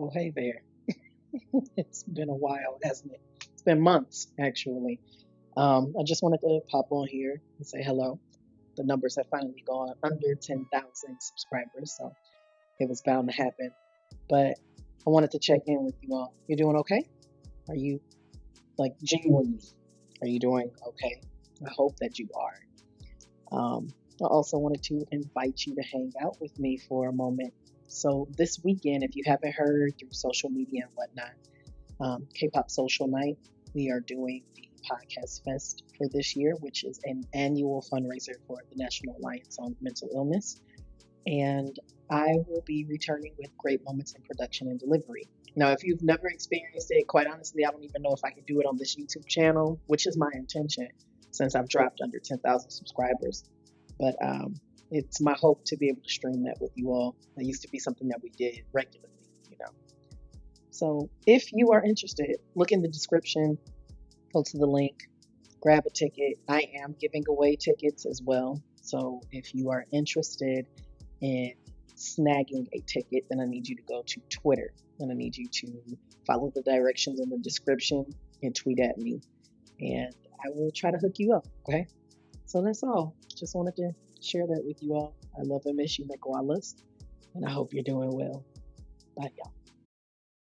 Oh, hey there. it's been a while, hasn't it? It's been months, actually. Um, I just wanted to pop on here and say hello. The numbers have finally gone under 10,000 subscribers, so it was bound to happen. But I wanted to check in with you all. You doing okay? Are you, like, genuinely, are you doing okay? I hope that you are. Um, I also wanted to invite you to hang out with me for a moment. So, this weekend, if you haven't heard through social media and whatnot, um, K pop Social Night, we are doing the Podcast Fest for this year, which is an annual fundraiser for the National Alliance on Mental Illness. And I will be returning with great moments in production and delivery. Now, if you've never experienced it, quite honestly, I don't even know if I can do it on this YouTube channel, which is my intention since I've dropped under 10,000 subscribers. But um, it's my hope to be able to stream that with you all. That used to be something that we did regularly, you know. So if you are interested, look in the description, go to the link, grab a ticket. I am giving away tickets as well. So if you are interested in snagging a ticket, then I need you to go to Twitter. And I need you to follow the directions in the description and tweet at me. And I will try to hook you up. Okay. So that's all. Just wanted to share that with you all. I love and miss you, koalas. And I hope you're doing well. Bye, y'all.